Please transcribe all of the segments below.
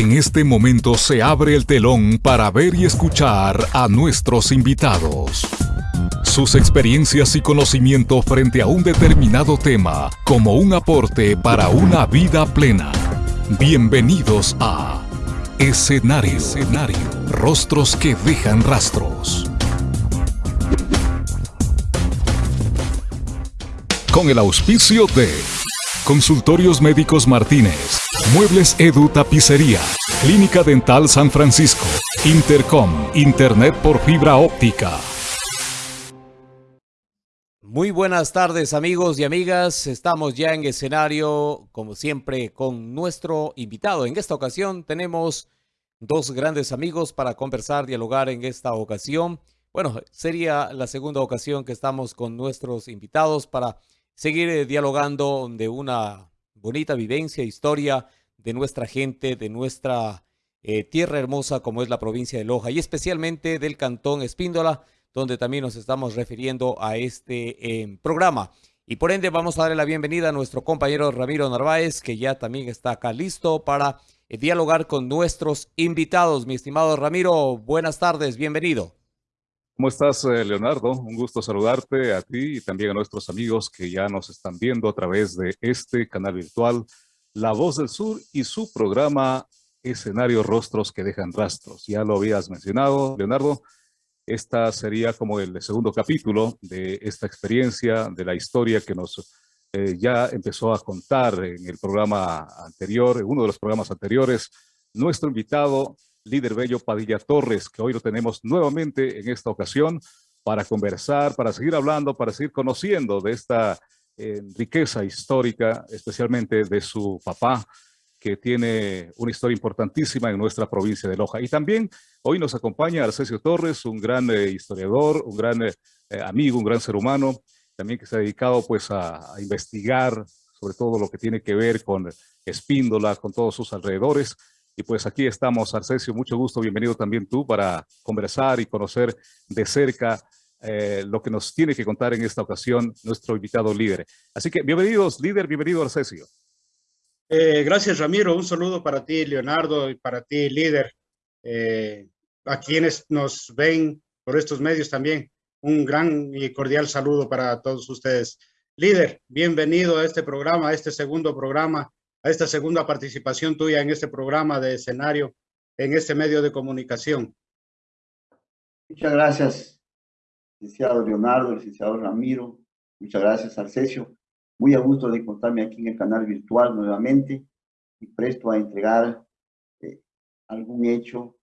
En este momento se abre el telón para ver y escuchar a nuestros invitados. Sus experiencias y conocimiento frente a un determinado tema como un aporte para una vida plena. Bienvenidos a Escenario. Escenario. Rostros que dejan rastros. Con el auspicio de Consultorios Médicos Martínez, Muebles Edu Tapicería, Clínica Dental San Francisco, Intercom, Internet por fibra óptica. Muy buenas tardes amigos y amigas, estamos ya en escenario como siempre con nuestro invitado. En esta ocasión tenemos dos grandes amigos para conversar, dialogar en esta ocasión. Bueno, sería la segunda ocasión que estamos con nuestros invitados para seguir eh, dialogando de una bonita vivencia, historia de nuestra gente, de nuestra eh, tierra hermosa como es la provincia de Loja y especialmente del cantón Espíndola, donde también nos estamos refiriendo a este em, programa. Y por ende vamos a darle la bienvenida a nuestro compañero Ramiro Narváez, que ya también está acá listo para eh, dialogar con nuestros invitados. Mi estimado Ramiro, buenas tardes, bienvenido. ¿Cómo estás, eh, Leonardo? Un gusto saludarte a ti y también a nuestros amigos que ya nos están viendo a través de este canal virtual La Voz del Sur y su programa Escenario Rostros que dejan rastros. Ya lo habías mencionado, Leonardo. Esta sería como el segundo capítulo de esta experiencia, de la historia que nos eh, ya empezó a contar en el programa anterior, en uno de los programas anteriores. Nuestro invitado líder Bello Padilla Torres, que hoy lo tenemos nuevamente en esta ocasión para conversar, para seguir hablando, para seguir conociendo de esta eh, riqueza histórica, especialmente de su papá, que tiene una historia importantísima en nuestra provincia de Loja. Y también hoy nos acompaña Arcesio Torres, un gran eh, historiador, un gran eh, amigo, un gran ser humano, también que se ha dedicado pues a, a investigar sobre todo lo que tiene que ver con Espíndola, con todos sus alrededores. Y pues aquí estamos, Arcesio, mucho gusto, bienvenido también tú para conversar y conocer de cerca eh, lo que nos tiene que contar en esta ocasión nuestro invitado líder. Así que bienvenidos, líder, bienvenido Arcesio. Eh, gracias, Ramiro. Un saludo para ti, Leonardo, y para ti, líder. Eh, a quienes nos ven por estos medios también, un gran y cordial saludo para todos ustedes. Líder, bienvenido a este programa, a este segundo programa a esta segunda participación tuya en este programa de escenario, en este medio de comunicación. Muchas gracias, licenciado Leonardo, licenciado Ramiro. Muchas gracias, Arcesio. Muy a gusto de encontrarme aquí en el canal virtual nuevamente y presto a entregar eh, algún hecho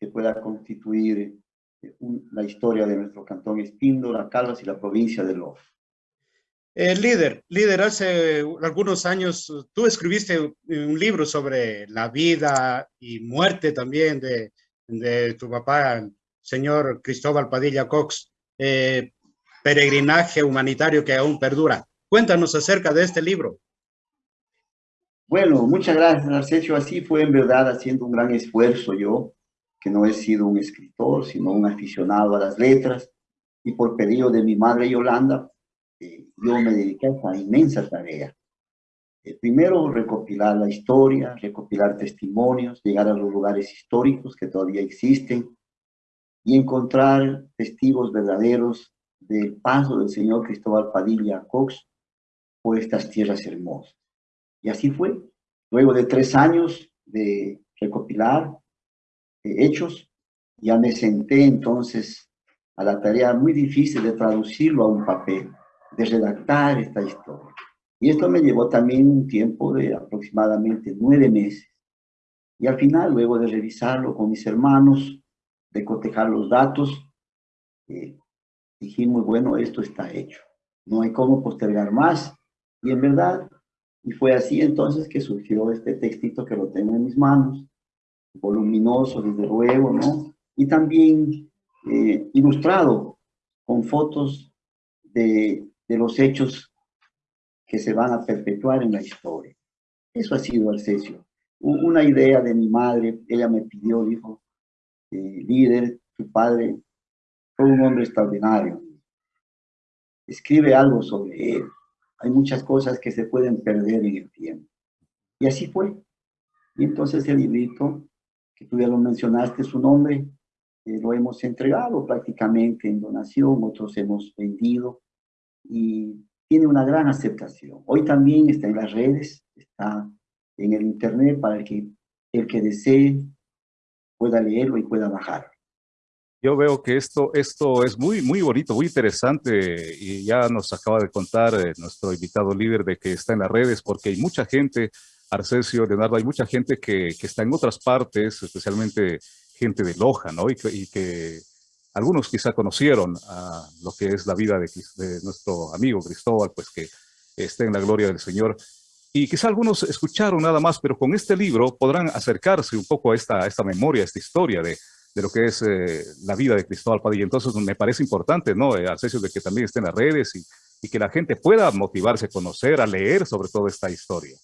que pueda constituir eh, la historia de nuestro cantón Espíndola, Calvas y la provincia de Loja. El líder, líder, hace algunos años tú escribiste un libro sobre la vida y muerte también de, de tu papá, señor Cristóbal Padilla Cox, eh, peregrinaje humanitario que aún perdura. Cuéntanos acerca de este libro. Bueno, muchas gracias, Narcesio. Así fue en verdad haciendo un gran esfuerzo yo, que no he sido un escritor, sino un aficionado a las letras, y por pedido de mi madre Yolanda, yo me dediqué a esa inmensa tarea. Eh, primero, recopilar la historia, recopilar testimonios, llegar a los lugares históricos que todavía existen y encontrar testigos verdaderos del paso del señor Cristóbal Padilla Cox por estas tierras hermosas. Y así fue. Luego de tres años de recopilar eh, hechos, ya me senté entonces a la tarea muy difícil de traducirlo a un papel de redactar esta historia. Y esto me llevó también un tiempo de aproximadamente nueve meses. Y al final, luego de revisarlo con mis hermanos, de cotejar los datos, eh, dijimos, bueno, esto está hecho. No hay cómo postergar más. Y en verdad, y fue así entonces que surgió este textito que lo tengo en mis manos, voluminoso, desde luego, ¿no? Y también eh, ilustrado con fotos de de los hechos que se van a perpetuar en la historia. Eso ha sido Arcesio. Una idea de mi madre, ella me pidió, dijo, eh, líder, tu padre fue un hombre extraordinario. Escribe algo sobre él. Hay muchas cosas que se pueden perder en el tiempo. Y así fue. Y entonces el librito, que tú ya lo mencionaste, su nombre, eh, lo hemos entregado prácticamente en donación, otros hemos vendido y tiene una gran aceptación. Hoy también está en las redes, está en el internet para que, el que desee pueda leerlo y pueda bajar. Yo veo que esto, esto es muy, muy bonito, muy interesante y ya nos acaba de contar eh, nuestro invitado líder de que está en las redes porque hay mucha gente, Arcesio, Leonardo, hay mucha gente que, que está en otras partes, especialmente gente de Loja, ¿no? Y que, algunos quizá conocieron lo que es la vida de, nuestro amigo Cristóbal, pues que esté en la gloria del Señor. Y quizá algunos escucharon nada más, pero con este libro podrán acercarse un poco a esta, esta memoria, a esta historia de, de lo que es eh, la vida de Cristóbal Padilla. Entonces me parece importante, ¿no? Eh, de que también esté en las redes y, y que la gente pueda motivarse a conocer, a leer sobre toda esta historia.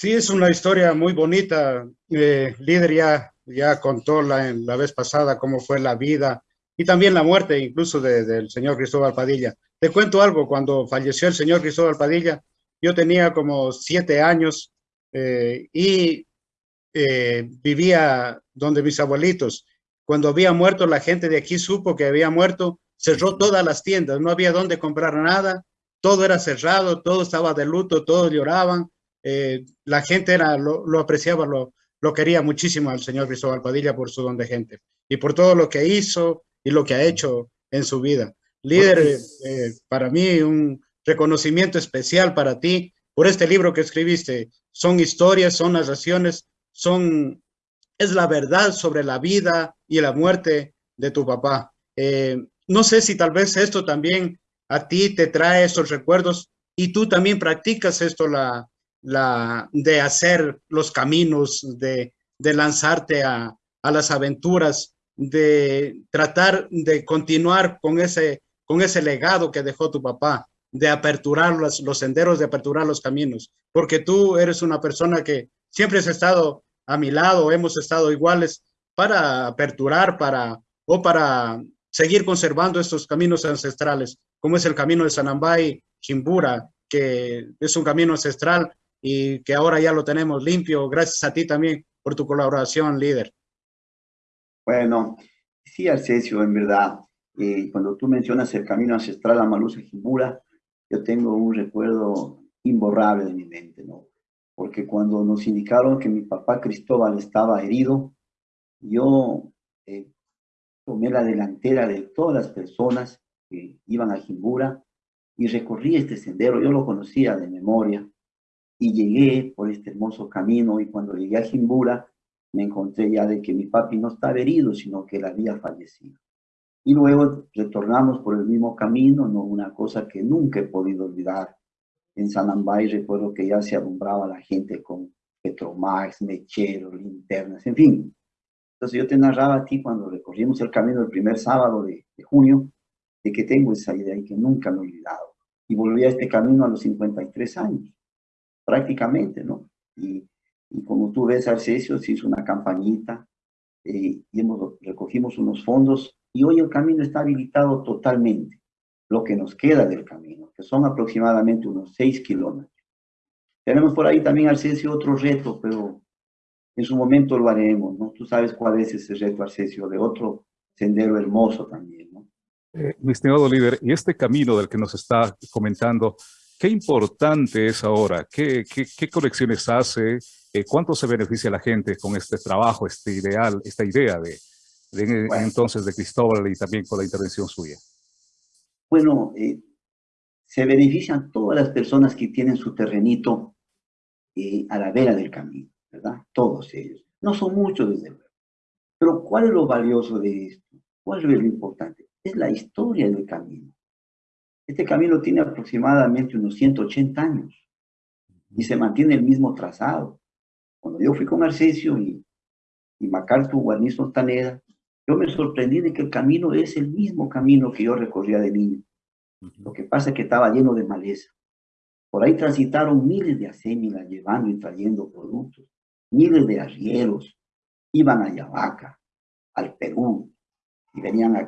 Sí, es una historia muy bonita. Eh, líder ya, ya contó la, la vez pasada cómo fue la vida y también la muerte incluso del señor Cristóbal Padilla. Te cuento algo, cuando falleció el señor Cristóbal Padilla, yo tenía como siete años eh, y eh, vivía donde mis abuelitos. Cuando había muerto, la gente de aquí supo que había muerto, cerró todas las tiendas, no había dónde comprar nada, todo era cerrado, todo estaba de luto, todos lloraban eh, la gente era, lo, apreciaba, lo, lo, quería muchísimo al señor Cristóbal Padilla por su don de gente y por todo lo que hizo y lo que ha hecho en su vida. Líder, eh, para mí un reconocimiento especial para ti por este libro que escribiste. Son historias, son narraciones, son, es la verdad sobre la vida y la muerte de tu papá. Eh, no sé si tal vez esto también a ti te trae esos recuerdos y tú también practicas esto, la, la, de hacer los caminos, de, de lanzarte a, a, las aventuras, de tratar de continuar con ese, con ese legado que dejó tu papá, de aperturar los, los senderos, de aperturar los caminos, porque tú eres una persona que siempre has estado a mi lado, hemos estado iguales para aperturar, para, o para seguir conservando estos caminos ancestrales, como es el camino de Sanambay, Chimbura, que es un camino ancestral y que ahora ya lo tenemos limpio. Gracias a ti también por tu colaboración, líder. Bueno, sí, Arcesio, en verdad, eh, cuando tú mencionas el camino ancestral a Malusa Jimbura, yo tengo un recuerdo imborrable de mi mente, ¿no? Porque cuando nos indicaron que mi papá Cristóbal estaba herido, yo eh, tomé la delantera de todas las personas que iban a Jimbura y recorrí este sendero, yo lo conocía de memoria, y llegué por este hermoso camino y cuando llegué a Jimbura me encontré ya de que mi papi no estaba herido, sino que él había fallecido. Y luego retornamos por el mismo camino, no una cosa que nunca he podido olvidar. En San Ambay recuerdo que ya se alumbraba la gente con Petromax, mecheros, linternas, en fin. Entonces yo te narraba a ti cuando recorrimos el camino el primer sábado de, de junio, de que tengo esa idea y que nunca me he olvidado. Y volví a este camino a los 53 años prácticamente, ¿no? Y, y como tú ves, Arcesio se hizo una campañita eh, y hemos, recogimos unos fondos y hoy el camino está habilitado totalmente, lo que nos queda del camino, que son aproximadamente unos 6 kilómetros. Tenemos por ahí también, Arcesio, otro reto, pero en su momento lo haremos, ¿no? Tú sabes cuál es ese reto, Arcesio, de otro sendero hermoso también, ¿no? Eh, mi estimado líder, y este camino del que nos está comentando, ¿Qué importante es ahora? ¿Qué, qué, qué colecciones hace? Eh, ¿Cuánto se beneficia la gente con este trabajo, este ideal, esta idea de, entonces de Cristóbal y también con la intervención suya? Bueno, eh, se benefician todas las personas que tienen su terrenito eh, a la vera del camino, ¿verdad? Todos ellos. No son muchos, desde luego. Pero ¿cuál es lo valioso de esto? ¿Cuál es lo importante? Es la historia del camino. Este camino tiene aproximadamente unos 180 años y se mantiene el mismo trazado. Cuando yo fui con Arcesio y, y MacArthur Guarnizo Taneda, yo me sorprendí de que el camino es el mismo camino que yo recorría de niño. Lo que pasa es que estaba lleno de maleza. Por ahí transitaron miles de acémilas llevando y trayendo productos, miles de arrieros, iban a Yavaca, al Perú, y venían a,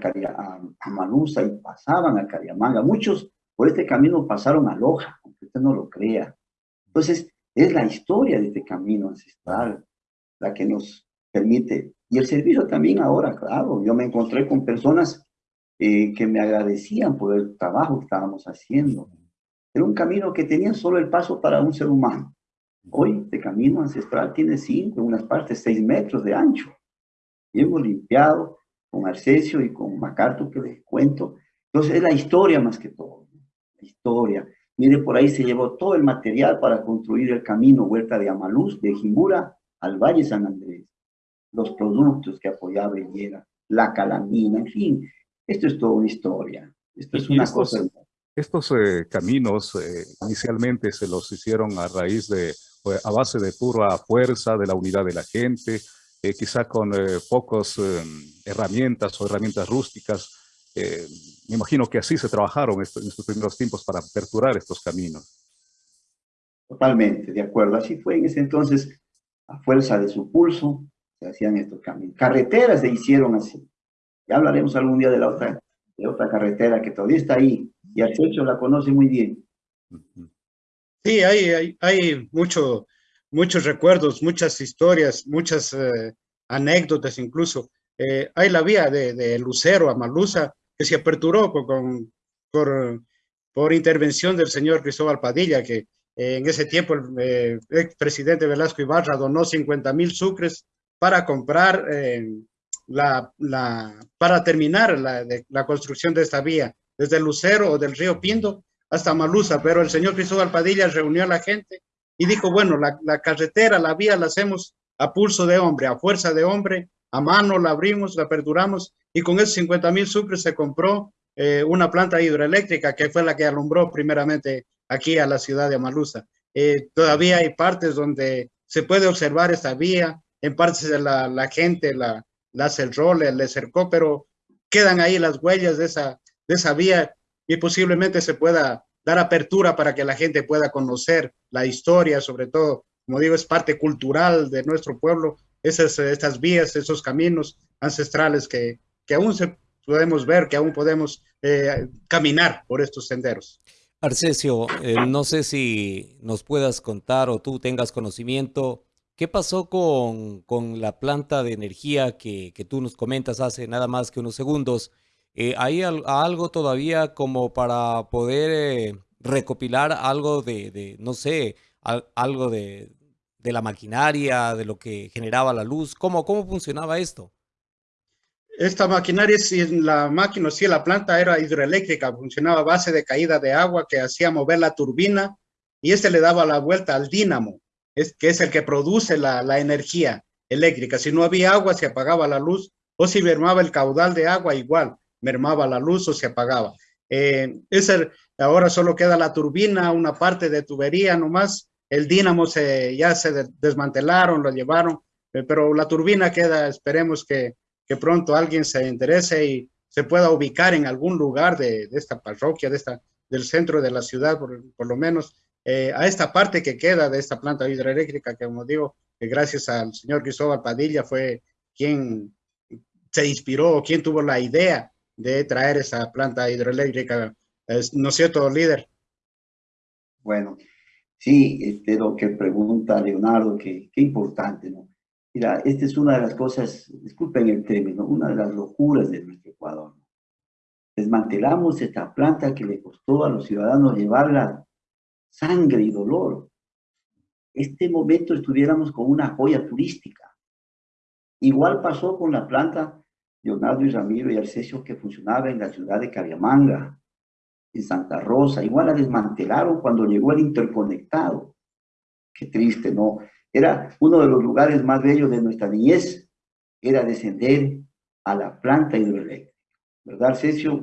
a, Malusa y pasaban a Cariamanga. Muchos por este camino pasaron a Loja, aunque usted no lo crea. Entonces, Es la historia de este camino ancestral la que nos permite. Y el servicio también ahora, claro, yo me encontré con personas eh, que me agradecían por el trabajo que estábamos haciendo. Era un camino que tenía solo el paso para un ser humano. Hoy, este camino ancestral tiene cinco, en unas partes seis metros de ancho. Y hemos limpiado con Arcesio y con Macarto, que les cuento. Entonces, es la historia más que todo. La historia. Mire, por ahí se llevó todo el material para construir el camino Huerta de Amaluz, de Jimbura al Valle San Andrés. Los productos que apoyaba Higuera, la calamina, en fin. Esto es toda una historia. Esto es una cosa estos eh, caminos eh, inicialmente se los hicieron a raíz de, a base de pura fuerza, de la unidad de la gente, eh, quizá con pocas herramientas o herramientas rústicas. me imagino que así se trabajaron en estos primeros tiempos para aperturar estos caminos. Totalmente, de acuerdo. Así fue en ese entonces, a fuerza de su pulso, se hacían estos caminos. Carreteras se hicieron así. Ya hablaremos algún día de la otra, de otra carretera que todavía está ahí, y Arcecho la conoce muy bien. Sí, hay, hay, mucho, muchos recuerdos, muchas historias, muchas eh, anécdotas incluso. Eh, hay la vía de, Lucero a Malusa que se aperturó con, por, intervención del señor Cristóbal Padilla, que eh, en ese tiempo el presidente Velasco Ibarra donó 50 mil sucres para comprar, la, para terminar la, la construcción de esta vía desde Lucero o del río Pindo hasta Malusa, pero el señor Cristóbal Padilla reunió a la gente y dijo, bueno, la, carretera, la vía la hacemos a pulso de hombre, a fuerza de hombre, a mano la abrimos, la aperturamos y con esos 50 mil sucres se compró eh, una planta hidroeléctrica que fue la que alumbró primeramente aquí a la ciudad de Malusa. Eh, todavía hay partes donde se puede observar esta vía, en partes de la, gente la, la cerró, le, le cercó, pero quedan ahí las huellas de esa, de esa vía y posiblemente se pueda dar apertura para que la gente pueda conocer la historia, sobre todo, como digo, es parte cultural de nuestro pueblo, esas, estas vías, esos caminos ancestrales que, que aún se podemos ver, que aún podemos eh, caminar por estos senderos. Arcesio, eh, no sé si nos puedas contar o tú tengas conocimiento, ¿qué pasó con, con la planta de energía que, que, tú nos comentas hace nada más que unos segundos? Eh, ¿Hay algo todavía como para poder eh, recopilar algo de, no sé, algo de, la maquinaria, de lo que generaba la luz? ¿Cómo, cómo funcionaba esto? Esta maquinaria, si la máquina, si la planta era hidroeléctrica, funcionaba a base de caída de agua que hacía mover la turbina y este le daba la vuelta al dínamo, que es el que produce la, la energía eléctrica. Si no había agua, se apagaba la luz o si mermaba el caudal de agua, igual mermaba la luz o se apagaba. Eh, ese, ahora solo queda la turbina, una parte de tubería nomás. El dínamo se, ya se desmantelaron, lo llevaron, eh, pero la turbina queda, esperemos que, que, pronto alguien se interese y se pueda ubicar en algún lugar de, de esta parroquia, de esta, del centro de la ciudad, por, por lo menos, eh, a esta parte que queda de esta planta hidroeléctrica, que como digo, gracias al señor Cristóbal Padilla fue quien se inspiró, quien tuvo la idea de traer esa planta hidroeléctrica. ¿No es cierto, líder? Bueno, sí, este, lo que pregunta Leonardo, que qué importante, ¿no? Mira, esta es una de las cosas, disculpen el término, una de las locuras de nuestro Ecuador. Desmantelamos esta planta que le costó a los ciudadanos llevarla sangre y dolor. Este momento estuviéramos con una joya turística. Igual pasó con la planta Leonardo y Ramiro y Arcesio que funcionaba en la ciudad de Cariamanga, en Santa Rosa. Igual la desmantelaron cuando llegó el interconectado. Qué triste, ¿no? Era uno de los lugares más bellos de nuestra niñez, era descender a la planta hidroeléctrica. ¿Verdad, Arcesio?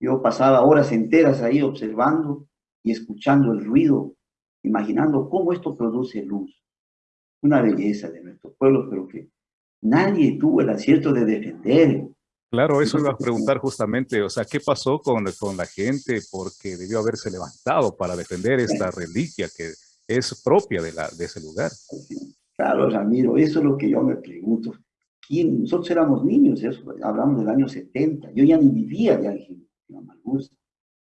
Yo pasaba horas enteras ahí observando y escuchando el ruido, imaginando cómo esto produce luz. Una belleza de nuestro pueblo, pero que nadie tuvo el acierto de defender. Claro, eso iba a preguntar justamente, o sea, ¿qué pasó con, con la gente? Porque debió haberse levantado para defender esta reliquia que es propia de, la, de ese lugar. Claro, Ramiro, eso es lo que yo me pregunto. ¿Quién? Nosotros éramos niños, eso, hablamos del año 70. Yo ya ni vivía ya en Amalgus.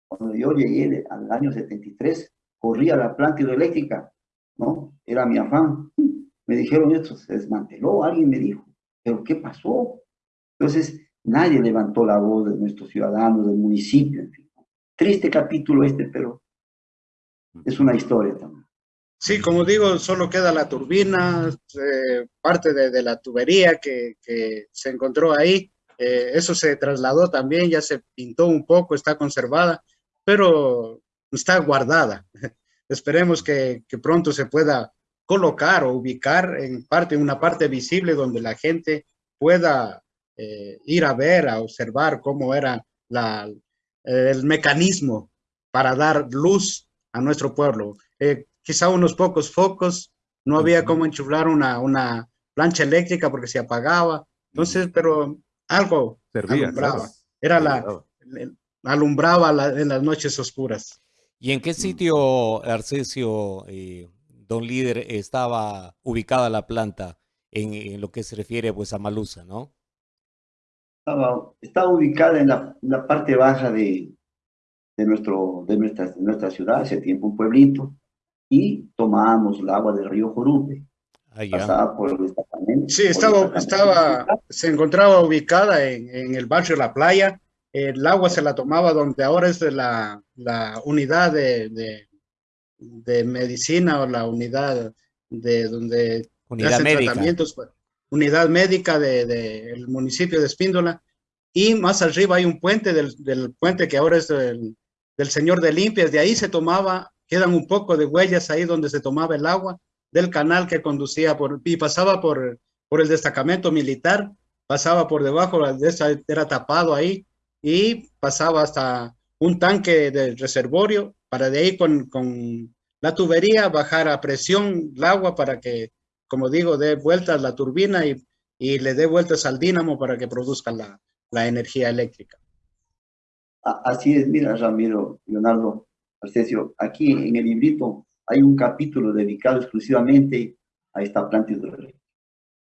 Cuando yo llegué al año 73, corría la planta hidroeléctrica ¿no? Era mi afán. Me dijeron esto, se desmanteló, alguien me dijo, pero ¿qué pasó? Entonces, nadie levantó la voz de nuestros ciudadanos, del municipio, en fin. Triste capítulo este, pero es una historia también. Sí, como digo, solo queda la turbina, eh, parte de, la tubería que, se encontró ahí. Eh, eso se trasladó también, ya se pintó un poco, está conservada, pero está guardada. Esperemos que, pronto se pueda colocar o ubicar en parte, una parte visible donde la gente pueda eh, ir a ver, a observar cómo era la, el mecanismo para dar luz a nuestro pueblo. Eh, quizá unos pocos focos, no había cómo enchuflar una, una plancha eléctrica porque se apagaba, entonces, pero algo Servía, alumbraba, era la, alumbraba en las noches oscuras. ¿Y en qué mm. sitio, Arcesio, eh, don líder, estaba ubicada la planta en, lo que se refiere pues a Malusa, no? Estaba, estaba ubicada en la, la parte baja de, de, nuestro, de, nuestra, de nuestra ciudad, hace tiempo un pueblito, y tomábamos el agua del río Jorupe. Ah, pasaba por el destacamento. Sí, estaba, estaba, se encontraba ubicada en, en, el barrio La Playa. El agua se la tomaba donde ahora es de la, la unidad de, de, de, medicina o la unidad de donde unidad médica. tratamientos. Unidad médica del de, municipio de Espíndola. Y más arriba hay un puente del, del puente que ahora es del, del Señor de Limpias, de ahí se tomaba, quedan un poco de huellas ahí donde se tomaba el agua del canal que conducía por, y pasaba por, por el destacamento militar, pasaba por debajo, era tapado ahí, y pasaba hasta un tanque de reservorio, para de ahí con, con la tubería bajar a presión el agua para que, como digo, dé vueltas la turbina y, y le dé vueltas al dínamo para que produzca la, la energía eléctrica. Así es, mira, Ramiro, Leonardo, Arcesio, aquí en el librito hay un capítulo dedicado exclusivamente a esta planta hidroeléctrica.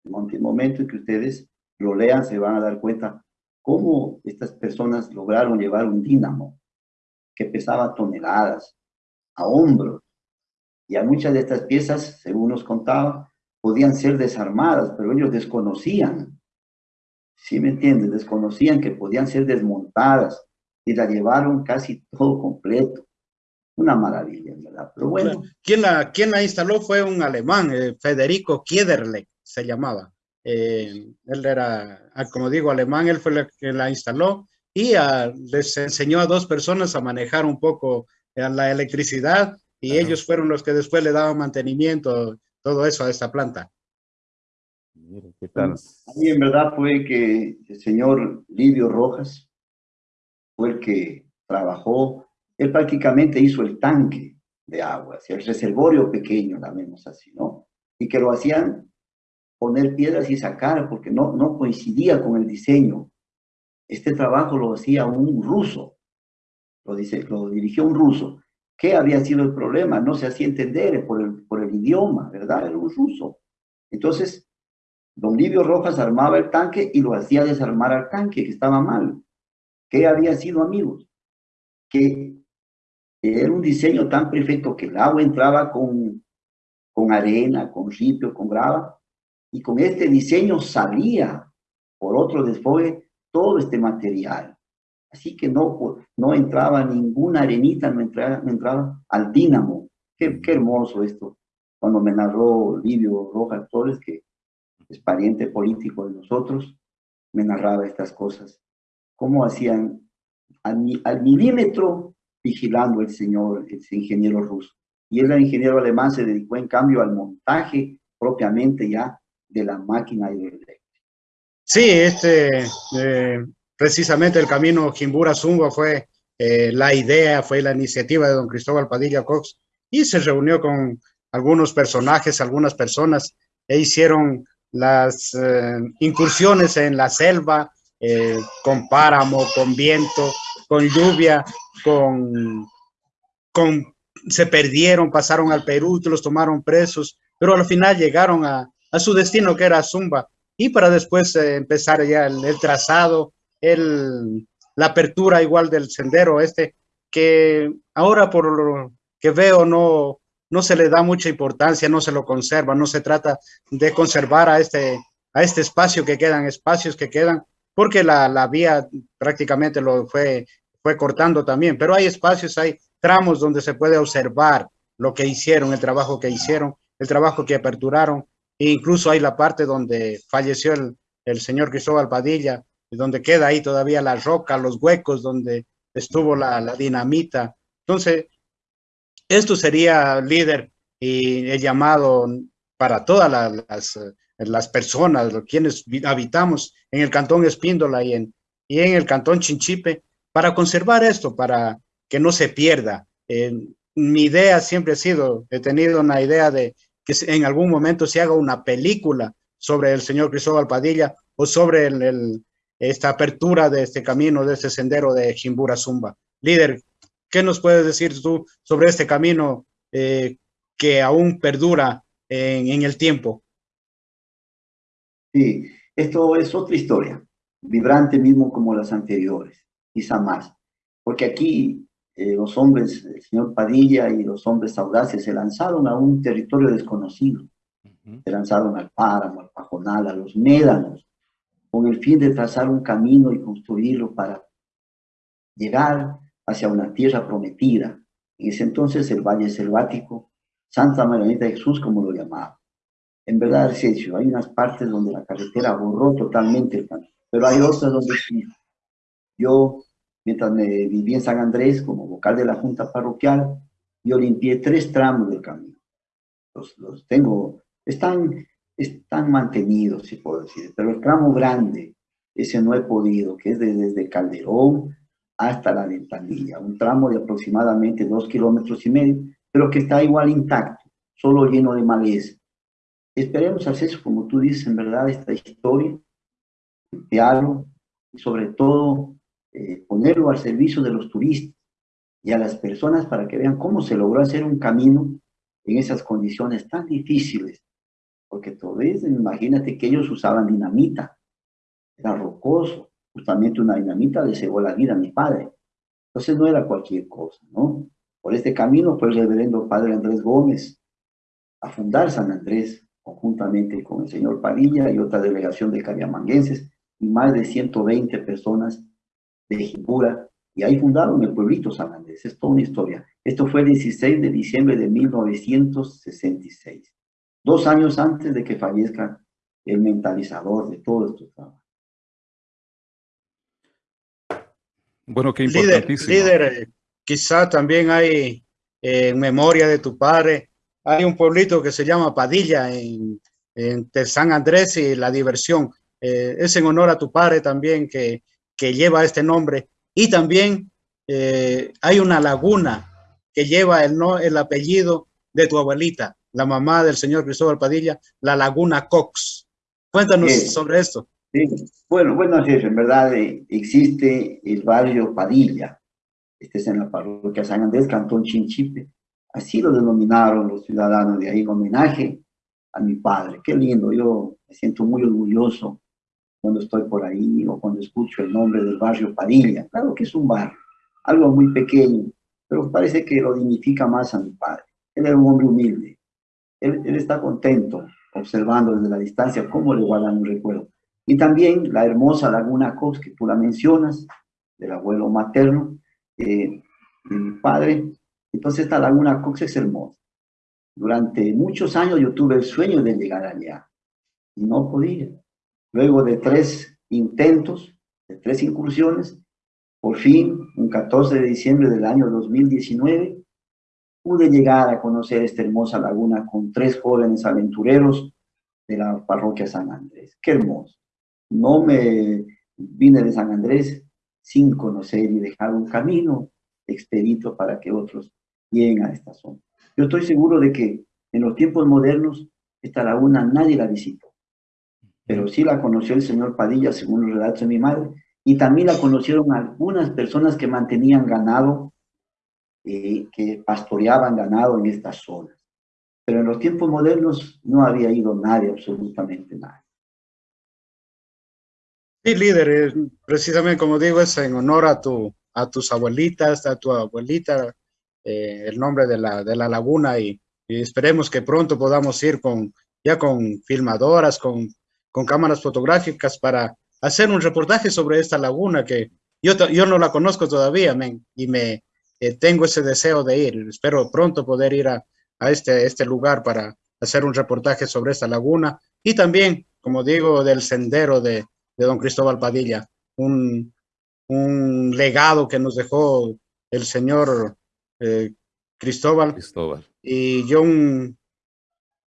En el momento en que ustedes lo lean, se van a dar cuenta cómo estas personas lograron llevar un dínamo que pesaba toneladas a hombros. Y a muchas de estas piezas, según nos contaba, podían ser desarmadas, pero ellos desconocían. ¿Sí me entiendes? Desconocían que podían ser desmontadas, y la llevaron casi todo completo. Una maravilla, ¿verdad? Pero bueno. ¿Quién la, quién la instaló fue un alemán, eh, Federico Kiederle, se llamaba. Eh, él era, ah, como digo, alemán, él fue el que la instaló y les enseñó a dos personas a manejar un poco eh, la electricidad y ellos fueron los que después le daban mantenimiento, todo eso a esta planta. ¿qué tal? A mí en verdad fue que el señor Livio Rojas, fue el que trabajó, él prácticamente hizo el tanque de agua, el reservorio pequeño, vemos así, ¿no? Y que lo hacían poner piedras y sacar porque no, no coincidía con el diseño. Este trabajo lo hacía un ruso, lo, dice, lo dirigió un ruso. ¿Qué había sido el problema? No se hacía entender por el, por el idioma, ¿verdad? Era un ruso. Entonces, don Livio Rojas armaba el tanque y lo hacía desarmar al tanque, que estaba mal. ¿Qué había sido, amigos? Que era un diseño tan perfecto que el agua entraba con, con arena, con ripio, con grava, y con este diseño salía por otro desfogue todo este material. Así que no, no entraba ninguna arenita, no entraba, entraba al dínamo. Qué, qué, hermoso esto. Cuando me narró Livio Rojas Torres, que es pariente político de nosotros, me narraba estas cosas cómo hacían al, milímetro vigilando el señor, el ingeniero ruso. Y el ingeniero alemán se dedicó en cambio al montaje propiamente ya de la máquina hidroeléctrica. Sí, este, eh, precisamente el camino Jimbura-Zumba fue eh, la idea, fue la iniciativa de don Cristóbal Padilla Cox y se reunió con algunos personajes, algunas personas e hicieron las eh, incursiones en la selva, con páramo, con viento, con lluvia, con, con, se perdieron, pasaron al Perú, los tomaron presos, pero al final llegaron a, a su destino que era Zumba y para después eh, empezar ya el, trazado, el, la apertura igual del sendero este, que ahora por lo que veo no, no se le da mucha importancia, no se lo conserva, no se trata de conservar a este, a este espacio que quedan, espacios que quedan, porque la, la vía prácticamente lo fue, fue cortando también, pero hay espacios, hay tramos donde se puede observar lo que hicieron, el trabajo que hicieron, el trabajo que aperturaron, e incluso hay la parte donde falleció el, el señor Cristóbal Padilla, donde queda ahí todavía la roca, los huecos donde estuvo la, la dinamita. Entonces, esto sería, líder, y el llamado para todas las, las personas, quienes habitamos en el cantón Espíndola y en, y en el cantón Chinchipe, para conservar esto, para que no se pierda. Eh, mi idea siempre ha sido, he tenido una idea de que en algún momento se haga una película sobre el señor Cristóbal Padilla o sobre esta apertura de este camino, de este sendero de Chimbura Zumba. Líder, ¿qué nos puedes decir tú sobre este camino eh, que aún perdura en, el tiempo? Sí, esto es otra historia, vibrante mismo como las anteriores, quizá más, porque aquí eh, los hombres, el señor Padilla y los hombres audaces se lanzaron a un territorio desconocido, uh -huh. se lanzaron al páramo, al pajonal, a los médanos, con el fin de trazar un camino y construirlo para llegar hacia una tierra prometida. En ese entonces el Valle Selvático, Santa Maranita de Jesús, como lo llamaba. En verdad, es hecho, hay unas partes donde la carretera borró totalmente el camino, pero hay otras donde sí. Yo, mientras me viví en San Andrés como vocal de la Junta Parroquial, yo limpié tres tramos del camino. Los, los tengo, están están mantenidos, si puedo decir, pero el tramo grande, ese no he podido, que es de, desde Calderón hasta la ventanilla, un tramo de aproximadamente dos kilómetros y medio, pero que está igual intacto, solo lleno de maleza. Esperemos hacer eso, como tú dices, en verdad, esta historia, limpiarlo y sobre todo eh, ponerlo al servicio de los turistas y a las personas para que vean cómo se logró hacer un camino en esas condiciones tan difíciles porque todavía, imagínate que ellos usaban dinamita, era rocoso, justamente una dinamita le cegó la vida a mi padre. Entonces no era cualquier cosa, ¿no? Por este camino fue el reverendo padre Andrés Gómez a fundar San Andrés, conjuntamente con el señor Padilla y otra delegación de cariamanguenses, y más de 120 personas de Jimbura, y ahí fundaron el pueblito San Andrés. Es toda una historia. Esto fue el 16 de diciembre de 1966 dos años antes de que fallezca el mentalizador de todo esto. Bueno, qué importantísimo. Líder, líder eh, quizá también hay, eh, en memoria de tu padre, hay un pueblito que se llama Padilla, en, en San Andrés y La Diversión. Eh, es en honor a tu padre también que, que lleva este nombre. Y también eh, hay una laguna que lleva el, no, el apellido de tu abuelita, la mamá del señor Cristóbal Padilla, la Laguna Cox. Cuéntanos sobre esto. Sí. Bueno, bueno, jefe, en verdad eh, existe el barrio Padilla. Este es en la parroquia San Andrés, Cantón Chinchipe. Así lo denominaron los ciudadanos de ahí en homenaje a mi padre. Qué lindo, yo me siento muy orgulloso cuando estoy por ahí o cuando escucho el nombre del barrio Padilla. Claro que es un barrio, algo muy pequeño, pero parece que lo dignifica más a mi padre. Él era un hombre humilde, él, él, está contento observando desde la distancia cómo le guardan un recuerdo. Y también la hermosa Laguna Cox, que tú la mencionas, del abuelo materno, eh, de mi padre. Entonces esta Laguna Cox es hermosa. Durante muchos años yo tuve el sueño de llegar allá y no podía. Luego de tres intentos, de tres incursiones, por fin, un 14 de diciembre del año 2019, pude llegar a conocer esta hermosa laguna con tres jóvenes aventureros de la parroquia San Andrés. ¡Qué hermoso! No me vine de San Andrés sin conocer y dejar un camino expedito para que otros lleguen a esta zona. Yo estoy seguro de que en los tiempos modernos esta laguna nadie la visitó, pero sí la conoció el señor Padilla, según los relatos de mi madre, y también la conocieron algunas personas que mantenían ganado eh, que pastoreaban ganado en estas zonas. Pero en los tiempos modernos no había ido nadie, absolutamente nadie. Sí, líder, precisamente como digo, es en honor a, tu, a tus abuelitas, a tu abuelita, eh, el nombre de la, de la laguna y, y, esperemos que pronto podamos ir con, ya con filmadoras, con, con cámaras fotográficas para hacer un reportaje sobre esta laguna que yo, yo no la conozco todavía y me eh, tengo ese deseo de ir. Espero pronto poder ir a, a este, este lugar para hacer un reportaje sobre esta laguna. Y también, como digo, del sendero de, de don Cristóbal Padilla, un, un legado que nos dejó el señor eh, Cristóbal, Cristóbal, y yo un,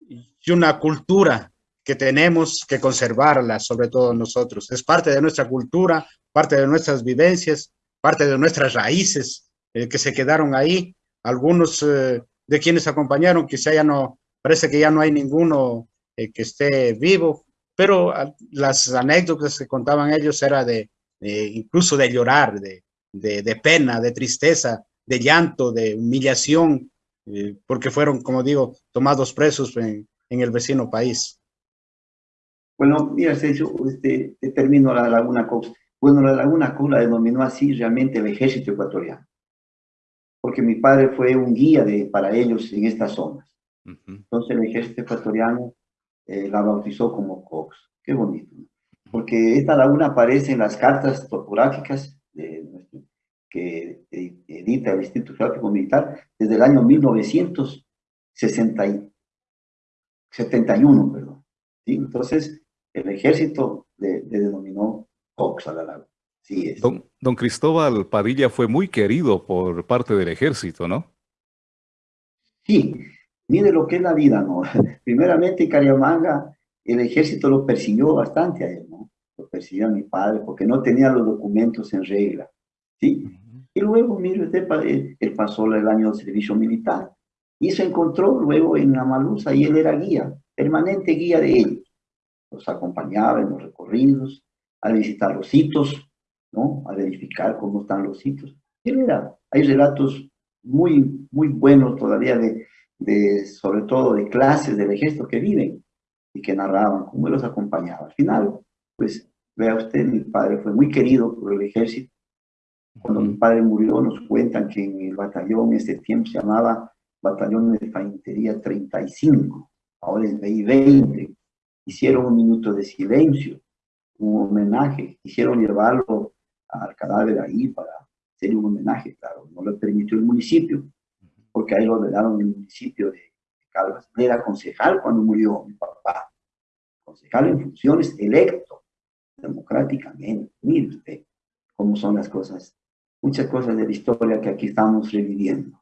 y una cultura que tenemos que conservarla, sobre todo nosotros. Es parte de nuestra cultura, parte de nuestras vivencias, parte de nuestras raíces eh, que se quedaron ahí. Algunos eh, de quienes acompañaron, quizá ya no, parece que ya no hay ninguno eh, que esté vivo, pero las anécdotas que contaban ellos era de, incluso de llorar, de, de, pena, de tristeza, de llanto, de humillación, eh, porque fueron, como digo, tomados presos en, en el vecino país. Bueno, mira, Sergio, este, termino la Laguna Cox. Bueno, la Laguna Cox la denominó así realmente el ejército ecuatoriano, porque mi padre fue un guía de, para ellos en estas zonas. Entonces el ejército ecuatoriano eh, la bautizó como Cox. Qué bonito. Porque esta laguna aparece en las cartas topográficas de, que edita el Instituto Geográfico Militar desde el año 1971, perdón. Entonces, el ejército le, denominó Cox a la laguna. Sí es. Don, don, Cristóbal Padilla fue muy querido por parte del ejército, ¿no? Sí, mire lo que es la vida, ¿no? Primeramente en Cariamanga el ejército lo persiguió bastante a él, ¿no? Lo persiguió a mi padre porque no tenía los documentos en regla, ¿sí? Y luego, mire usted, él pasó el año de servicio militar y se encontró luego en Amalusa y él era guía, permanente guía de ellos. Los acompañaba en los recorridos, a visitar los sitios, ¿no? A verificar cómo están los sitios. Él era, hay relatos muy, muy buenos todavía de, de, sobre todo de clases del ejército que viven y que narraban cómo los acompañaba. Al final, pues, vea usted, mi padre fue muy querido por el ejército. Cuando mi padre murió, nos cuentan que en el batallón, en este tiempo se llamaba Batallón de Infantería 35, ahora es BI 20. Hicieron un minuto de silencio, un homenaje, quisieron llevarlo al cadáver ahí para hacer un homenaje, claro, no lo permitió el municipio, porque ahí lo velaron en el municipio de Calvas. era concejal cuando murió mi papá. Concejal en funciones, electo democráticamente. Mire usted cómo son las cosas. Muchas cosas de la historia que aquí estamos reviviendo.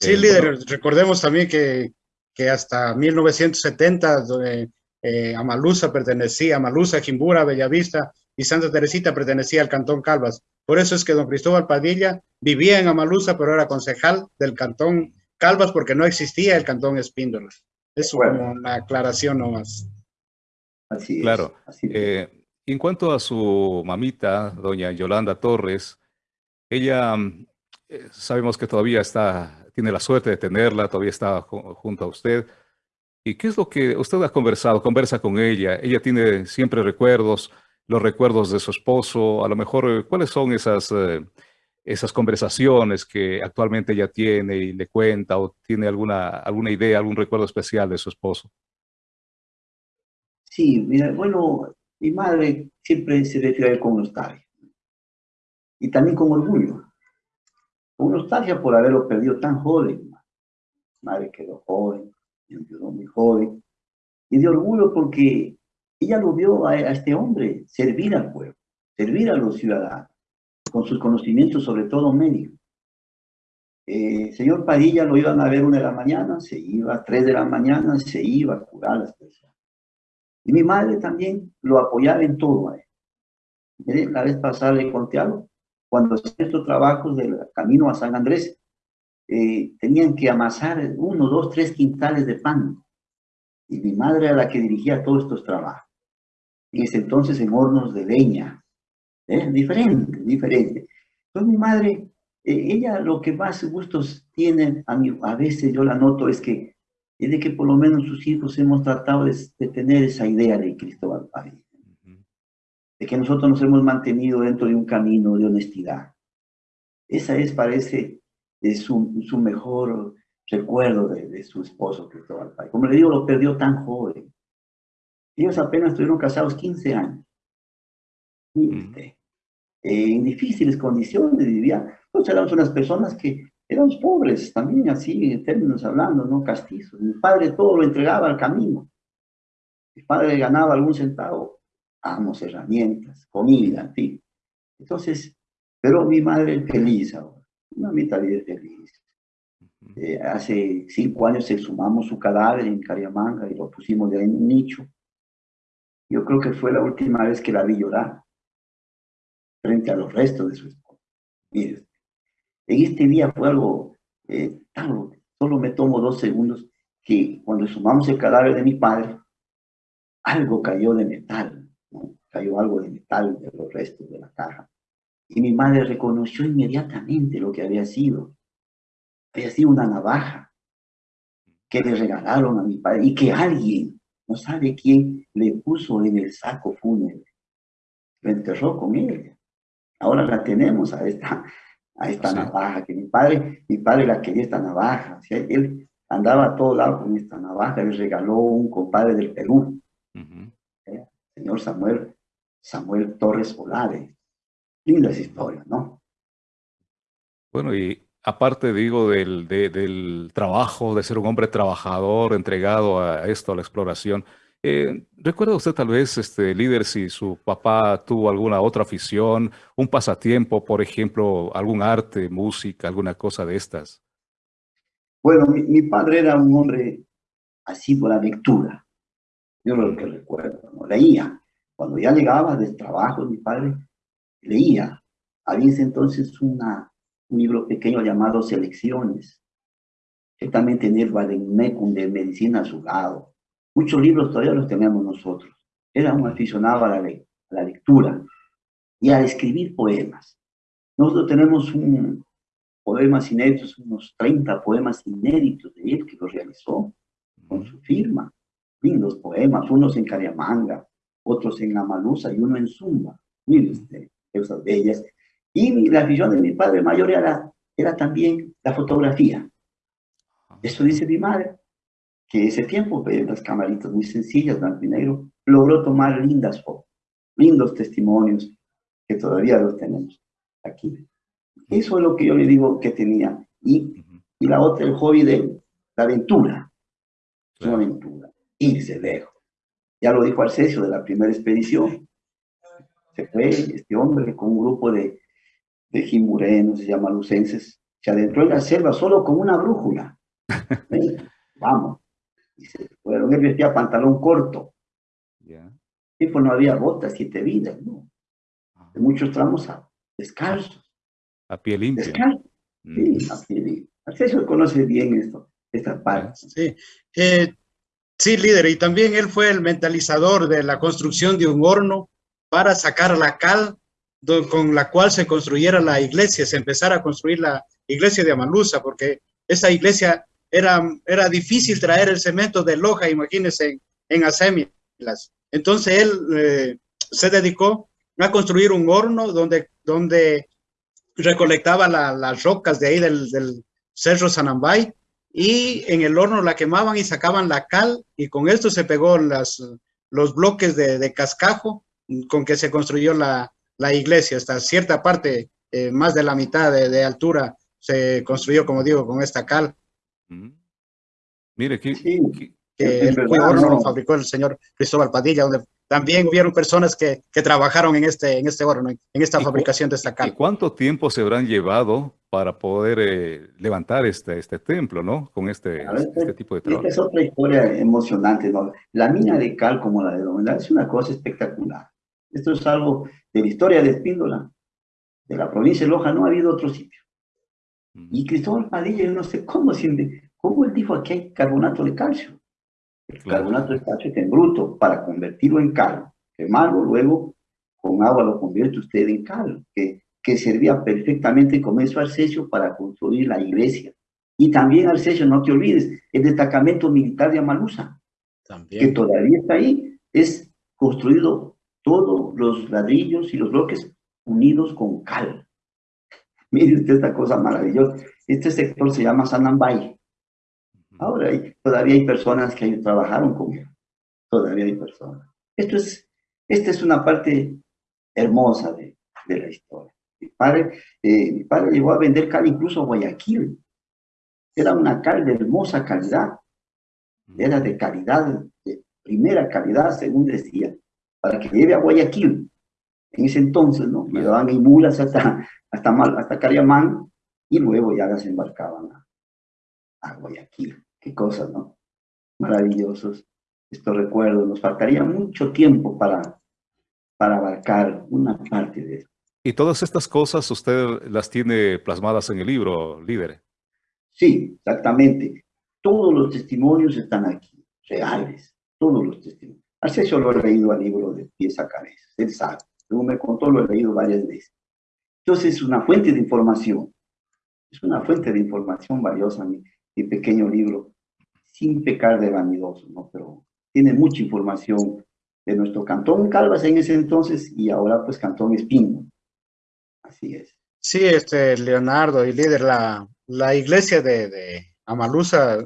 Sí, líder, recordemos también que, que hasta 1970 eh, Amalusa pertenecía, Amalusa, Jimbura, Bellavista y Santa Teresita pertenecía al Cantón Calvas. Por eso es que don Cristóbal Padilla vivía en Amalusa, pero era concejal del Cantón Calvas porque no existía el Cantón Espíndola. Es como una aclaración nomás. Así es. Claro. Eh, en cuanto a su mamita, doña Yolanda Torres, ella, eh, sabemos que todavía está, tiene la suerte de tenerla, todavía está junto a usted. ¿Y qué es lo que usted ha conversado? Conversa con ella. Ella tiene siempre recuerdos los recuerdos de su esposo, a lo mejor eh, cuáles son esas, eh, esas conversaciones que actualmente ella tiene y le cuenta o tiene alguna, alguna idea, algún recuerdo especial de su esposo. Sí, mira, bueno, mi madre siempre se refiere con nostalgia y también con orgullo. Con nostalgia por haberlo perdido tan joven. Madre quedó joven, quedó muy joven. Y de orgullo porque ella lo vio a, este hombre servir al pueblo, servir a los ciudadanos, con sus conocimientos, sobre todo médicos. Eh, señor Padilla lo iban a ver una de la mañana, se iba a tres de la mañana, se iba a curar a las personas. Y mi madre también lo apoyaba en todo a él. la vez pasada le conté algo. Cuando hacían estos trabajos del camino a San Andrés, eh, tenían que amasar uno, dos, tres quintales de pan. Y mi madre era la que dirigía todos estos trabajos en ese entonces en hornos de leña. ¿eh? Diferente, diferente. Entonces mi madre, eh, ella lo que más gustos tiene, a, mí, a veces yo la noto, es que es de que por lo menos sus hijos hemos tratado de, tener esa idea de Cristóbal Padilla. De que nosotros nos hemos mantenido dentro de un camino de honestidad. Esa es, parece, es su, su mejor recuerdo de, su esposo Cristóbal Pay. Como le digo, lo perdió tan joven. Ellos apenas estuvieron casados 15 años. Eh, en difíciles condiciones vivían. Nosotros éramos unas personas que éramos pobres también, así en términos hablando, no castizos. Mi padre todo lo entregaba al camino. Mi padre ganaba algún centavo, amos, herramientas, comida, en fin. Entonces, pero mi madre feliz ahora, una mitad de feliz. Eh, hace cinco años exhumamos su cadáver en Cariamanga y lo pusimos de ahí en un nicho. Yo creo que fue la última vez que la vi llorar frente a los restos de su esposa. Mire, en este día fue algo eh, tan, solo me tomo dos segundos, que cuando exhumamos el cadáver de mi padre, algo cayó de metal, cayó algo de metal de los restos de la caja. Y mi madre reconoció inmediatamente lo que había sido había sido una navaja que le regalaron a mi padre y que alguien, no sabe quién, le puso en el saco fúnebre. Lo enterró con ella. Ahora la tenemos a esta, a esta navaja, que mi padre, mi padre la quería esta navaja. O sea, él andaba a todo lado con esta navaja, le regaló un compadre del Perú, ¿eh? señor Samuel, Samuel Torres Olave. Lindas historias, ¿no? Bueno, y aparte, digo, del, del, trabajo, de ser un hombre trabajador, entregado a esto, a la exploración, eh, ¿recuerda usted tal vez, este, líder, si su papá tuvo alguna otra afición, un pasatiempo, por ejemplo, algún arte, música, alguna cosa de estas? Bueno, mi, padre era un hombre asiduo a la lectura. Yo lo que recuerdo, ¿no? leía. Cuando ya llegaba del trabajo, mi padre leía. Había entonces una un libro pequeño llamado Selecciones, que también tenía el Vademecum de medicina a su lado. Muchos libros todavía los tenemos nosotros. Era un aficionado a la, a la lectura y a escribir poemas. Nosotros tenemos un poemas inéditos, unos 30 poemas inéditos de él que los realizó con su firma. Lindos poemas, unos en Cariamanga, otros en Amalusa y uno en Zumba. Miren usted, esas bellas. Y la afición de mi padre mayor era, era también la fotografía. Eso dice mi madre, que ese tiempo, pues, las camaritas muy sencillas, blanco y negro, logró tomar lindas fotos, lindos testimonios, que todavía los tenemos aquí. Eso es lo que yo le digo que tenía. Y, y la otra, el hobby de la aventura. Una aventura, irse lejos. Ya lo dijo Arcesio de la primera expedición. Se fue este hombre con un grupo de de Jimurenos, se llama Lucenses, se adentró en la selva solo con una brújula. Vamos. Y se fueron, él vestía pantalón corto. Y pues no había botas, siete vidas, ¿no? Ah. De muchos tramos descalzos. A pie limpio. Descalzos. Sí, mm. a pie limpio. Acceso conoce bien esto, esta parte. Sí. Eh, sí, líder, y también él fue el mentalizador de la construcción de un horno para sacar la cal con la cual se construyera la iglesia, se empezara a construir la iglesia de Amalusa, porque esa iglesia era, era difícil traer el cemento de Loja, imagínense, en, en Entonces él eh, se dedicó a construir un horno donde, donde recolectaba las rocas de ahí del, del Cerro Sanambay y en el horno la quemaban y sacaban la cal y con esto se pegó las, los bloques de, de cascajo con que se construyó la, la iglesia, hasta cierta parte, eh, más de la mitad de, altura, se construyó, como digo, con esta cal. Mire, que, el horno lo fabricó el señor Cristóbal Padilla, donde también hubieron personas que, que trabajaron en este, en este horno, en esta fabricación de esta cal. ¿Y cuánto tiempo se habrán llevado para poder eh, levantar este, este templo, ¿no? Con este, este tipo de trabajo. Esta es otra historia emocionante, ¿no? La mina de cal como la de Domínguez es una cosa espectacular. Esto es algo de la historia de Espíndola, de la provincia de Loja, no ha habido otro sitio. Y Cristóbal Padilla, yo no sé cómo, cómo él dijo aquí hay carbonato de calcio. El carbonato de calcio en bruto, para convertirlo en cal, quemarlo, luego con agua lo convierte usted en cal, que, que servía perfectamente como eso Arcesio para construir la iglesia. Y también Arcesio, no te olvides, el destacamento militar de Amalusa, que todavía está ahí, es construido todos los ladrillos y los bloques unidos con cal. Mire usted esta cosa maravillosa. Este sector se llama Sanambay. Ahora hay, todavía hay personas que trabajaron con él. Todavía hay personas. Esto es, esta es una parte hermosa de, de la historia. Mi padre, eh, mi padre llegó a vender cal incluso a Guayaquil. Era una cal de hermosa calidad. Era de calidad, de primera calidad, según decía, para que lleve a Guayaquil. En ese entonces, ¿no? Llevaban en mulas hasta, hasta, hasta Cariamán y luego ya las embarcaban a, a Guayaquil. Qué cosas, ¿no? Maravillosos estos recuerdos. Nos faltaría mucho tiempo para, para abarcar una parte de esto. Y todas estas cosas usted las tiene plasmadas en el libro, líder. Sí, exactamente. Todos los testimonios están aquí, reales, todos los testimonios. Así yo lo he leído al libro de pies a cabeza, él sabe. Según me contó, lo he leído varias veces. Entonces es una fuente de información. Es una fuente de información valiosa mi, mi pequeño libro, sin pecar de vanidoso, ¿no? Pero tiene mucha información de nuestro Cantón Calvas en ese entonces y ahora pues Cantón Espino. Así es. Sí, este, Leonardo y líder, la, la iglesia de, de Amalusa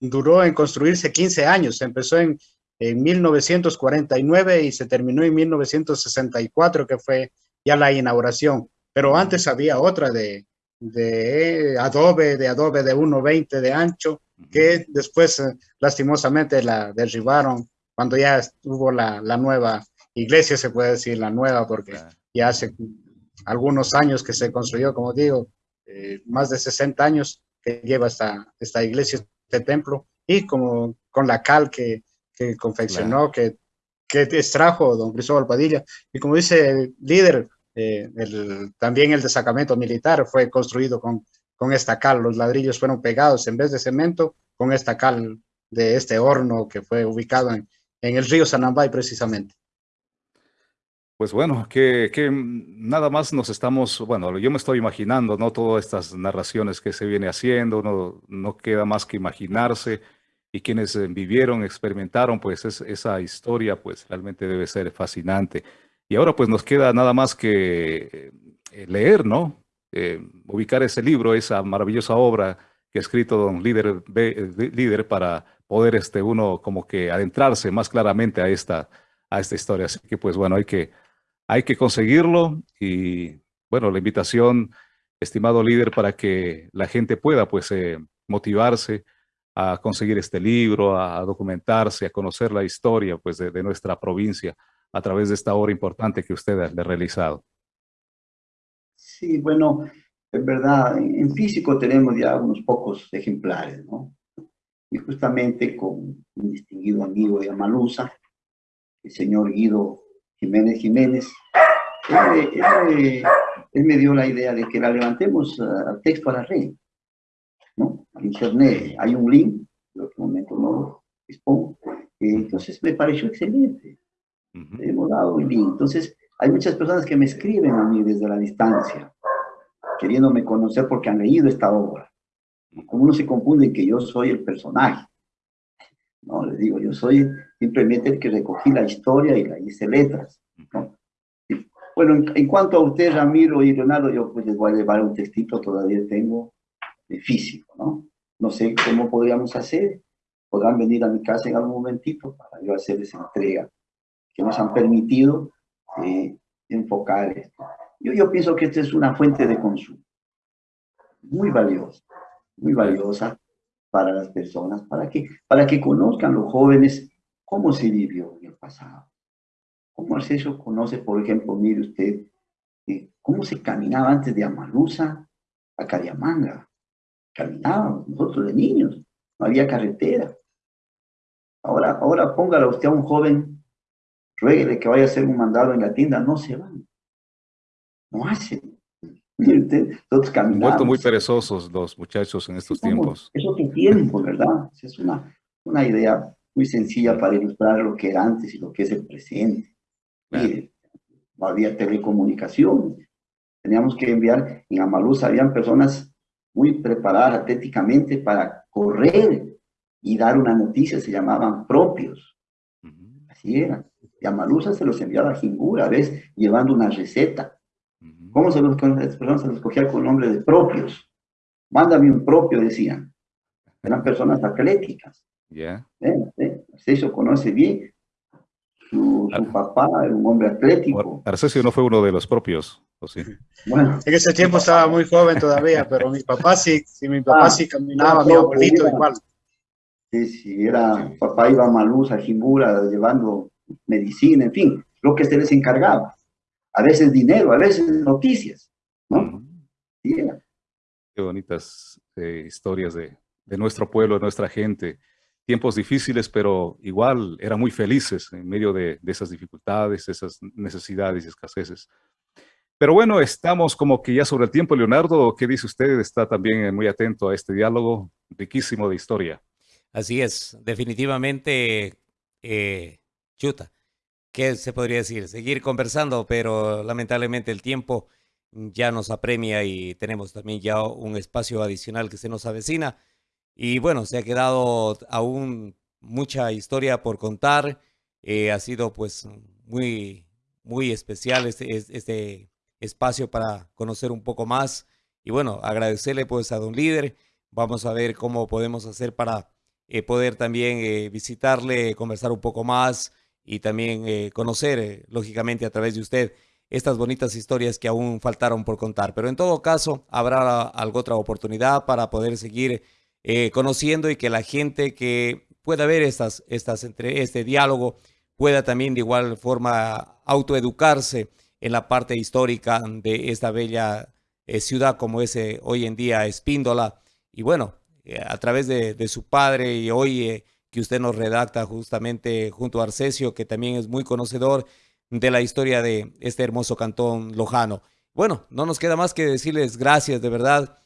duró en construirse 15 años, empezó en, en 1949 y se terminó en 1964, que fue ya la inauguración. Pero antes había otra de, de adobe, de adobe de 1,20 de ancho, que después eh, lastimosamente la derribaron cuando ya hubo la, la, nueva iglesia, se puede decir la nueva, porque ya hace algunos años que se construyó, como digo, eh, más de 60 años que lleva esta, esta iglesia, este templo, y como con la cal que, que confeccionó, que, que extrajo don Cristóbal Padilla. Y como dice el líder, eh, el, también el destacamento militar fue construido con, con esta cal, los ladrillos fueron pegados en vez de cemento con esta cal de este horno que fue ubicado en, el río Sanambay precisamente. Pues bueno, que, que, nada más nos estamos, bueno, yo me estoy imaginando, ¿no? Todas estas narraciones que se viene haciendo, no, no queda más que imaginarse y quienes vivieron, experimentaron, pues es, esa historia, pues realmente debe ser fascinante. Y ahora pues nos queda nada más que eh, leer, ¿no? Eh, ubicar ese libro, esa maravillosa obra que ha escrito don líder, eh, líder para poder este, uno como que adentrarse más claramente a esta, a esta historia. Así que pues bueno, hay que hay que conseguirlo y bueno, la invitación, estimado líder, para que la gente pueda pues eh, motivarse a conseguir este libro, a, documentarse, a conocer la historia pues de, nuestra provincia a través de esta obra importante que usted ha realizado. Sí, bueno, es verdad, en físico tenemos ya unos pocos ejemplares, ¿no? Y justamente con un distinguido amigo de Amalusa, el señor Guido Jiménez Jiménez, él, me dio la idea de que la levantemos a texto a la red, ¿no? Al internet hay un link, en este momento no lo dispongo, entonces me pareció excelente. Hemos dado un link. Entonces, hay muchas personas que me escriben a mí desde la distancia, queriéndome conocer porque han leído esta obra. Como uno se confunde que yo soy el personaje. No, les digo, yo soy simplemente el que recogí la historia y la hice letras. ¿no? Y, bueno, en, en, cuanto a usted, Ramiro y Leonardo, yo pues les voy a llevar un textito, todavía tengo, de físico, ¿no? No sé cómo podríamos hacer. Podrán venir a mi casa en algún momentito para yo hacer esa entrega que nos han permitido eh, enfocar. Yo, yo pienso que esta es una fuente de consumo muy valiosa, muy valiosa para las personas, para que, para que conozcan los jóvenes cómo se vivió en el pasado. Cómo Arcesio conoce, por ejemplo, mire usted, eh, cómo se caminaba antes de Amalusa a Cariamanga. Caminábamos nosotros de niños, no había carretera. Ahora, ahora póngale usted a un joven, rueguele que vaya a hacer un mandado en la tienda, no se van. No hacen. Todos caminamos. muy perezosos los muchachos en estos tiempos. Eso que tiempo, ¿verdad? Es una, una idea muy sencilla para ilustrar lo que era antes y lo que es el presente. Claro. Mire, no había telecomunicación. Teníamos que enviar, en Amaluz habían personas muy preparadas atléticamente para correr y dar una noticia, se llamaban propios. Así era. Y a Malusa se los enviaba a Jingura, a veces llevando una receta. ¿Cómo se los, las personas se los cogía con nombre de propios? Mándame un propio, decían. eran personas atléticas. Ya. Arcesio conoce bien. Su, papá era un hombre atlético. Arcesio no fue uno de los propios, ¿o sí? Bueno, en ese tiempo estaba muy joven todavía, pero mi papá sí, sí mi papá ah, sí caminaba, mi abuelito igual. Sí, sí, era, papá iba a Maluz, a Jimbura, llevando medicina, en fin, lo que se les encargaba. A veces dinero, a veces noticias, ¿no? Qué bonitas eh, historias de, de nuestro pueblo, de nuestra gente tiempos difíciles, pero igual eran muy felices en medio de, esas dificultades, esas necesidades y escaseces. Pero bueno, estamos como que ya sobre el tiempo. Leonardo, ¿qué dice usted? Está también muy atento a este diálogo riquísimo de historia. Así es, definitivamente, eh, chuta, ¿qué se podría decir? Seguir conversando, pero lamentablemente el tiempo ya nos apremia y tenemos también ya un espacio adicional que se nos avecina. Y bueno, se ha quedado aún mucha historia por contar. Eh, ha sido pues muy, muy especial este, este espacio para conocer un poco más. Y bueno, agradecerle pues a Don Líder. Vamos a ver cómo podemos hacer para eh, poder también eh, visitarle, conversar un poco más y también conocer, lógicamente, a través de usted estas bonitas historias que aún faltaron por contar. Pero en todo caso, habrá alguna otra oportunidad para poder seguir eh, conociendo y que la gente que pueda ver estas, estas, entre este diálogo pueda también de igual forma autoeducarse en la parte histórica de esta bella eh, ciudad como es eh, hoy en día Espíndola. Y bueno, a través de, su padre y hoy que usted nos redacta justamente junto a Arcesio, que también es muy conocedor de la historia de este hermoso cantón lojano. Bueno, no nos queda más que decirles gracias de verdad,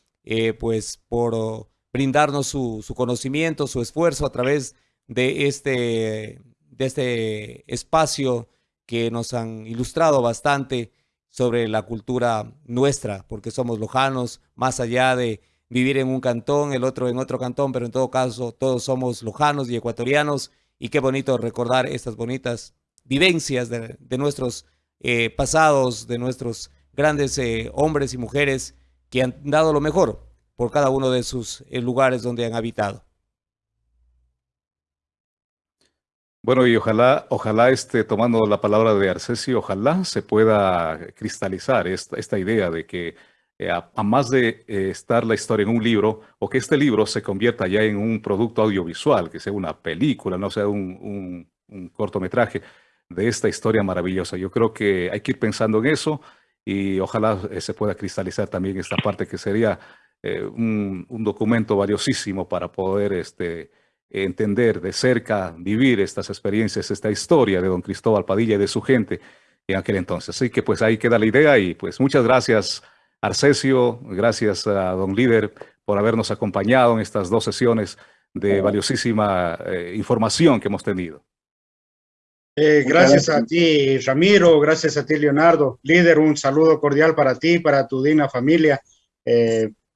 pues por brindarnos su, conocimiento, su esfuerzo a través de este, de este espacio que nos han ilustrado bastante sobre la cultura nuestra, porque somos lojanos, más allá de vivir en un cantón, el otro en otro cantón, pero en todo caso todos somos lojanos y ecuatorianos, y qué bonito recordar estas bonitas vivencias de, nuestros eh, pasados, de nuestros grandes eh, hombres y mujeres que han dado lo mejor por cada uno de sus eh, lugares donde han habitado. Bueno, y ojalá, ojalá este, tomando la palabra de Arcesio, ojalá se pueda cristalizar esta idea de que eh, a, más de eh, estar la historia en un libro, o que este libro se convierta ya en un producto audiovisual, que sea una película, no sea un, un cortometraje de esta historia maravillosa. Yo creo que hay que ir pensando en eso y ojalá se pueda cristalizar también esta parte que sería eh, un, documento valiosísimo para poder este, entender de cerca, vivir estas experiencias, esta historia de don Cristóbal Padilla y de su gente en aquel entonces. Así que pues ahí queda la idea y pues muchas gracias Arcesio, gracias a don Líder por habernos acompañado en estas dos sesiones de valiosísima eh, información que hemos tenido. Eh, gracias a ti, Ramiro, gracias a ti, Leonardo. Líder, un saludo cordial para ti, para tu digna familia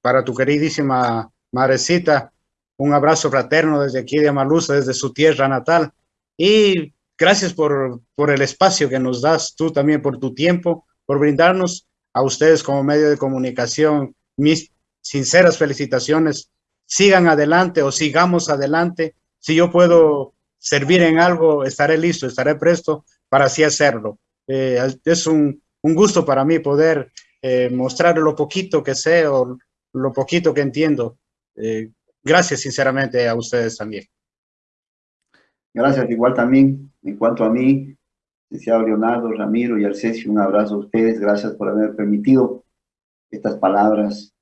para tu queridísima madrecita, un abrazo fraterno desde aquí de Amalusa, desde su tierra natal. Y gracias por, por el espacio que nos das, tú también por tu tiempo, por brindarnos a ustedes como medio de comunicación mis sinceras felicitaciones. Sigan adelante o sigamos adelante. Si yo puedo servir en algo, estaré listo, estaré presto para así hacerlo. Eh, es un, un, gusto para mí poder eh, mostrar lo poquito que sé o lo poquito que entiendo. Eh, gracias sinceramente a ustedes también. Gracias, igual también. En cuanto a mí, licenciado Leonardo, Ramiro y Arcesio, un abrazo a ustedes. Gracias por haber permitido estas palabras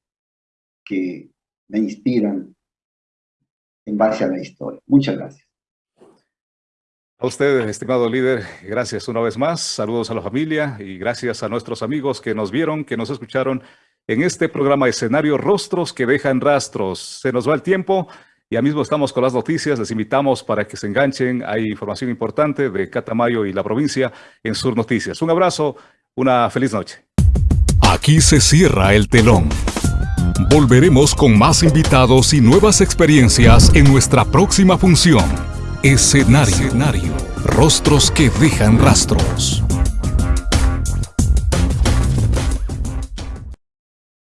que me inspiran en base a la historia. Muchas gracias. A usted, estimado líder, gracias una vez más. Saludos a la familia y gracias a nuestros amigos que nos vieron, que nos escucharon en este programa escenario Rostros que dejan rastros. Se nos va el tiempo. Ya mismo estamos con las noticias. Les invitamos para que se enganchen. Hay información importante de Catamayo y la provincia en Sur Noticias. Un abrazo, una feliz noche. Aquí se cierra el telón. Volveremos con más invitados y nuevas experiencias en nuestra próxima función. Escenario. Escenario. Rostros que dejan rastros.